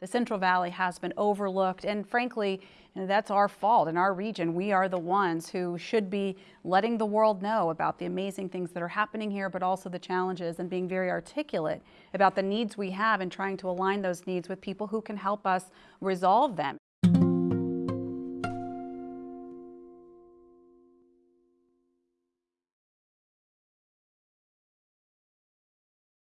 The Central Valley has been overlooked, and frankly, that's our fault in our region. We are the ones who should be letting the world know about the amazing things that are happening here, but also the challenges and being very articulate about the needs we have and trying to align those needs with people who can help us resolve them.